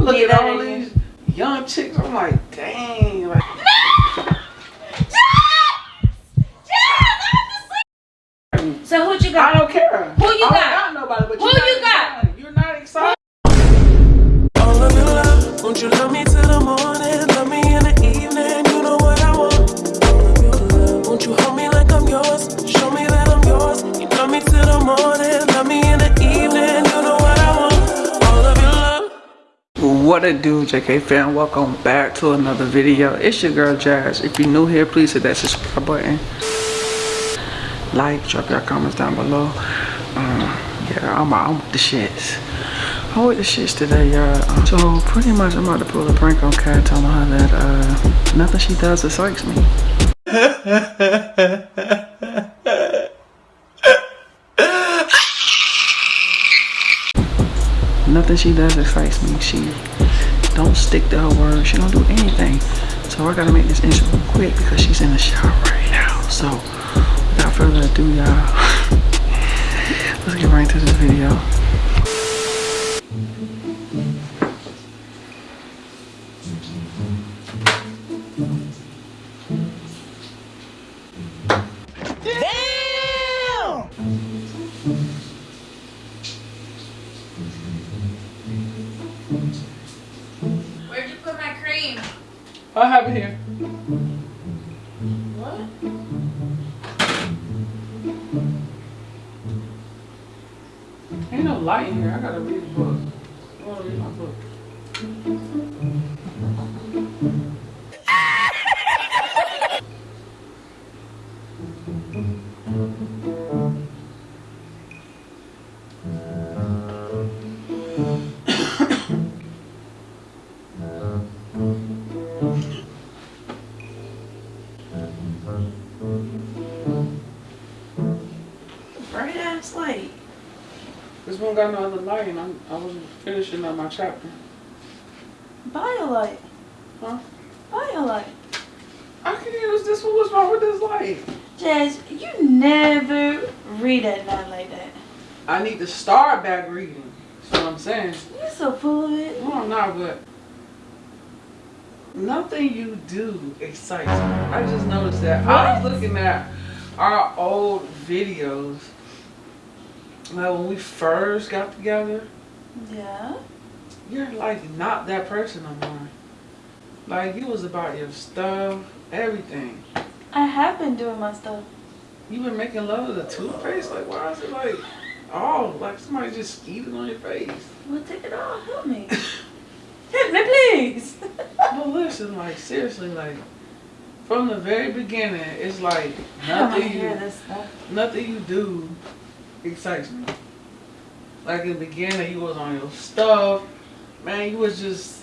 I look Neither at all these young chicks. I'm like, dang. What it do, JK fam? Welcome back to another video. It's your girl Jazz. If you're new here, please hit that subscribe button. Like, drop your comments down below. Um, yeah, I'm, I'm with the shits. I'm with the shits today, y'all. Um, so pretty much, I'm about to pull a prank on Kat, telling her that uh, nothing she does excites me. Nothing she does excites me. She don't stick to her word. She don't do anything. So I gotta make this intro quick because she's in the shower right now. So without further ado, y'all, let's get right into this video. Ain't no light in here. I gotta read the book. I wanna read my book. One got no other light, and I'm, I was finishing up my chapter. Biolight. Huh? Biolight. I can use this one. What's wrong with this light? Jazz, you never read at night like that. I need to start back reading. That's what I'm saying. You're so full of it. No, I'm not, but nothing you do excites me. I just noticed that. I was looking at our old videos. Like when we first got together, Yeah. you're like not that person no more. Like you was about your stuff, everything. I have been doing my stuff. You been making love to the toothpaste? Like why is it like oh like somebody just skeeted on your face? Well, take it off. Help me. Help me, please. But listen, like seriously, like from the very beginning, it's like oh want nothing hear you, this stuff. nothing you do excites me. Like in the beginning, you was on your stuff, man. You was just,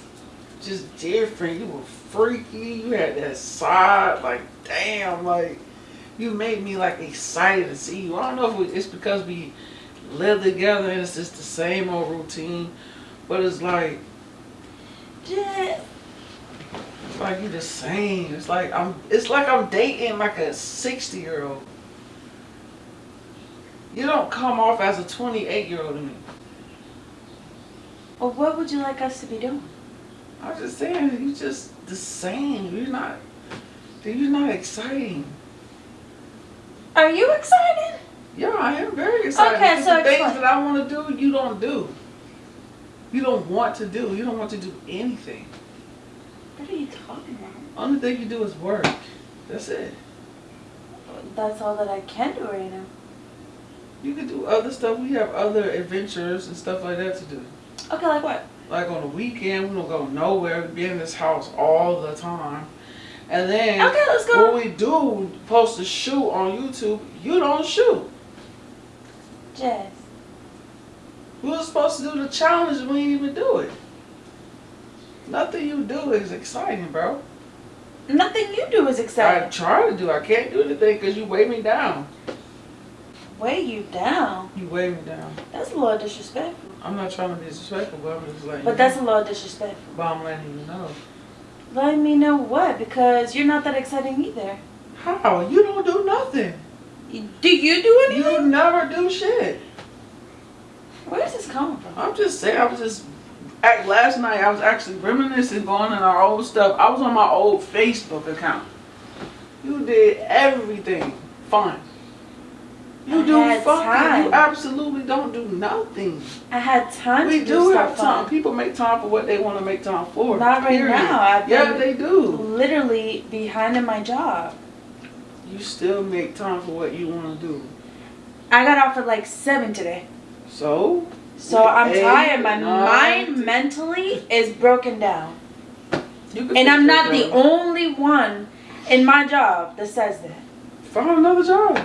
just different. You were freaky. You had that side, like damn, like you made me like excited to see you. I don't know if it's because we live together and it's just the same old routine, but it's like Jazz. It's like you the same. It's like I'm. It's like I'm dating like a sixty year old. You don't come off as a twenty eight year old to me. Well, what would you like us to be doing? I'm just saying you're just the same. You're not. You're not exciting. Are you excited? Yeah, I am very excited. Okay, so the things explain. that I want to do, you don't do. You don't want to do. You don't want to do anything. What are you talking about? Only thing you do is work. That's it. That's all that I can do right now. You can do other stuff. We have other adventures and stuff like that to do. Okay, like what? like on the weekend, we don't go nowhere. We be in this house all the time. And then Okay, let's go. when we do post a shoot on YouTube, you don't shoot. Jazz. We were supposed to do the challenge and we didn't even do it. Nothing you do is exciting, bro. Nothing you do is exciting. I try to do. I can't do anything because you weigh me down. Weigh you down. You weigh me down. That's a little disrespectful. I'm not trying to be disrespectful, but I'm just letting But that's know. a little disrespectful. But I'm letting you know. Let me know what? Because you're not that exciting either. How? You don't do nothing. Do you do anything? You never do shit. Where's this coming from? I'm just saying, I was just act last night I was actually reminiscing, going in our old stuff. I was on my old Facebook account. You did everything fine. You I do fucking. You absolutely don't do nothing. I had time We to do do have stuff time. fun. People make time for what they want to make time for. Not right period. now. I've yeah, they do. Literally behind in my job. You still make time for what you want to do. I got off at like seven today. So So I'm Eight, tired. My nine, mind mentally is broken down. you can And I'm not the only one in my job that says that. Find another job.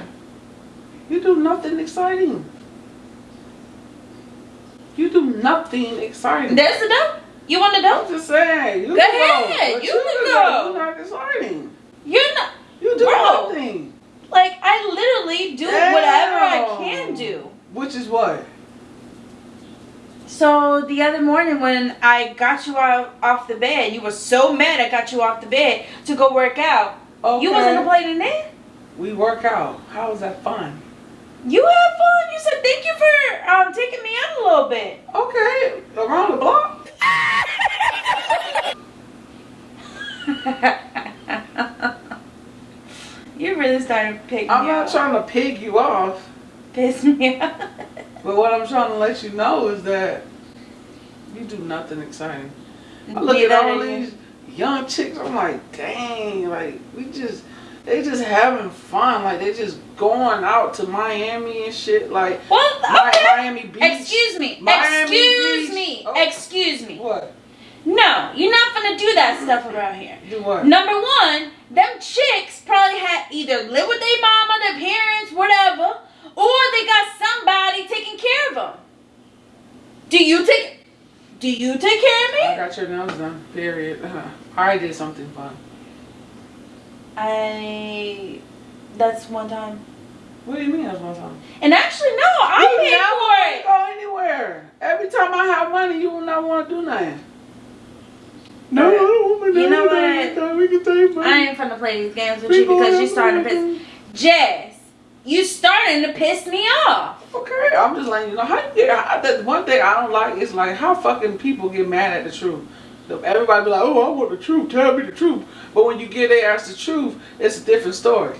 You do nothing exciting. You do nothing exciting. There's the dope. You want the I'm just saying. You Go ahead, but you can can go. You're not exciting. You're not. You do Bro. nothing. Like, I literally do whatever I can do. Which is what? So the other morning when I got you out off the bed, you were so mad I got you off the bed to go work out. Okay. You wasn't complaining then? We work out. How is that fun? You had fun. You said thank you for um, taking me out a little bit. Okay. Around the block. you really started to pick I'm not off. trying to pig you off. Piss me off. But what I'm trying to let you know is that you do nothing exciting. I look Neither at all these young chicks, I'm like, dang, like we just they just having fun. Like they just going out to Miami and shit. Like Well, okay. Miami Beach. Excuse me. Miami Excuse Beach. me. Oh. Excuse me. What? No, you're not gonna do that stuff around here. Do what? Number one, them chicks probably had either live with their mama, their parents, whatever, or they got somebody taking care of them. Do you take? Do you take care of me? I got your nails done. Period. I did something fun. I. That's one time. What do you mean that's one time? And actually, no, I you paid for wanna it. Go anywhere. Every time I have money, you will not want to do nothing. No, I don't want You know what? We can take I ain't finna play these games with you because you starting to piss. Jess, you starting to piss me off. Okay, I'm just letting you know how you get. How, the one thing I don't like is like how fucking people get mad at the truth. Everybody be like, "Oh, I want the truth. Tell me the truth." But when you get their ass the truth, it's a different story.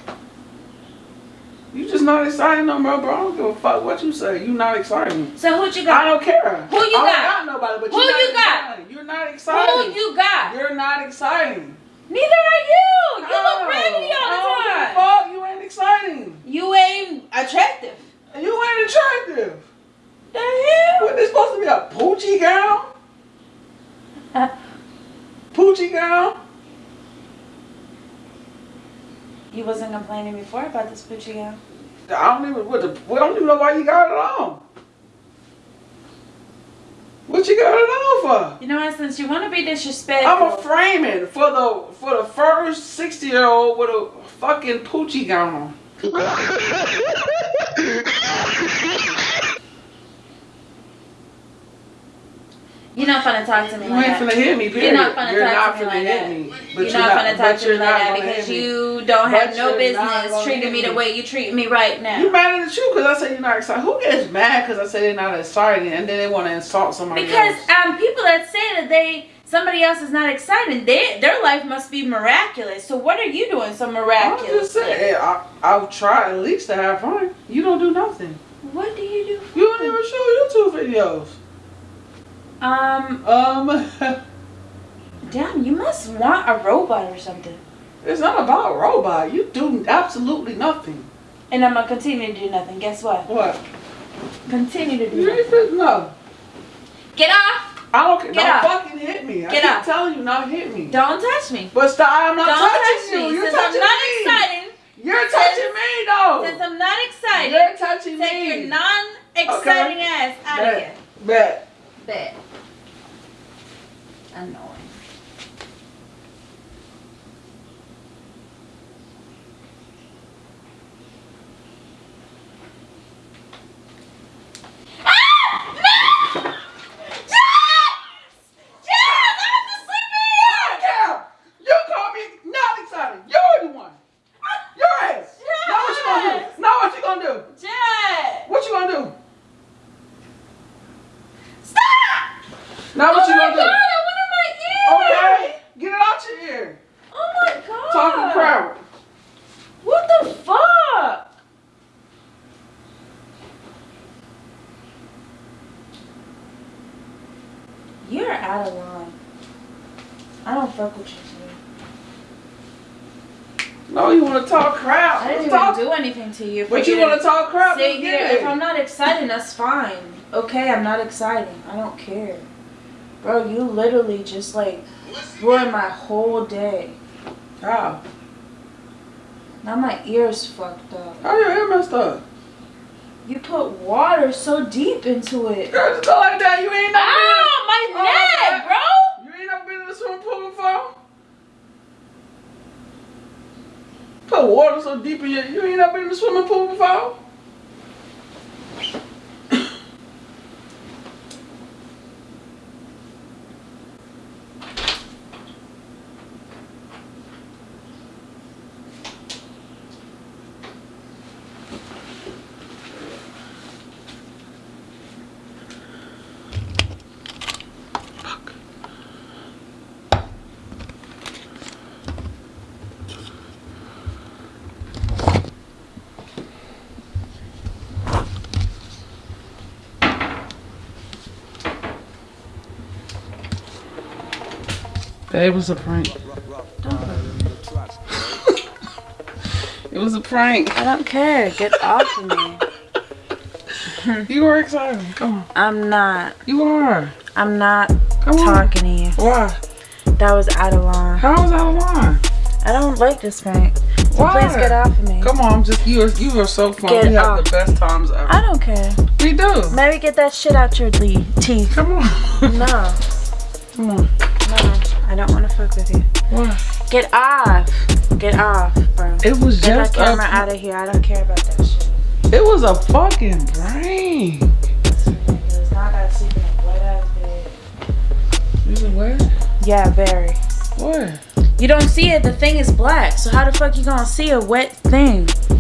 You just not excited no more, bro. I don't give a fuck what you say. You not exciting. So what you got? I don't care. Who you got? I don't got? nobody, but Who not you got? exciting. You're not Who you got? You're not exciting. Neither are you. You look raggedy all the don't give a time. Fuck, you ain't exciting. You ain't attractive. You ain't attractive. The hell? What, this supposed to be a poochie gown? Poochie gown? You wasn't complaining before about this Gucci gown. I don't even what the we don't even know why you got it on. What you got it on for? You know what? Since you want to be disrespectful, I'm a framing for the for the first sixty year old with a fucking poochie gown on. you're not gonna talk to me You like ain't finna hit me, period. You're not gonna You're talk not to me like that. me. You're, not, gonna talk to me you're like that gonna because you don't have But no business treating me the way you treat me right now. You mad at the truth because I say you're not excited. Who gets mad because I say they're not exciting and then they want to insult somebody Because else? um, people that say that they somebody else is not exciting, they, their life must be miraculous. So what are you doing so miraculous? I'm just saying, I, I'll try at least to have fun. You don't do nothing. What do you do? For You don't even show YouTube videos. Um, Um, damn, you must want a robot or something. it's not about a robot. You do absolutely nothing. And I'm gonna continue to do nothing. Guess what? What? Continue to do You nothing. no. Get off! I don't care. Get Don't up. fucking hit me. I Get keep up. telling you not hit me. Don't touch me. But stop. I'm not Don't touching touch you. me. You're Since I'm touching not me. excited, You're touching me though. since I'm not excited, You're touching take me. your non-exciting ass out of Bet. here. Bet. Bet. Annoying. Ah! No! Jess! Jess! I have to sleep in here! Cal, you call me not excited. You're the one. Your ass. Now what you gonna Yes. do? Now what you gonna do? Jess! What you gonna do? Stop! Now what you out of line. I don't fuck with you, No, you want to talk crap. I didn't Let's talk. do anything to you. But you want to talk crap? Sit here. get If. I'm not exciting, that's fine. Okay, I'm not exciting. I don't care. Bro, you literally just like ruined my whole day. How? Now my ears fucked up. How your hair messed up? You put water so deep into it. Girl, just go like that. You ain't never Ow, my Oh, neck, okay. bro. been. You ain't never been in the swimming pool before. Put water so deep in your. You ain't never been in the swimming pool before. It was a prank. it was a prank. I don't care. Get off of me. You are excited. Come on. I'm not. You are. I'm not Come on. talking to you. Why? That was out of line. How was out of line? I don't like this prank. So Why? please get off of me. Come on, I'm just you. Are, you are so fun. Get we have the best times ever. I don't care. we do. Maybe get that shit out your teeth. Come on. No, Come on. I don't want to fuck with you. Why? Get off. Get off, bro. It was Get that just camera a, out of here. I don't care about that shit. It was a fucking prank. It's ridiculous. Now I gotta sleep in wet ass bed. You was what? Yeah, very. What? You don't see it. The thing is black. So how the fuck you gonna see a wet thing? Get out of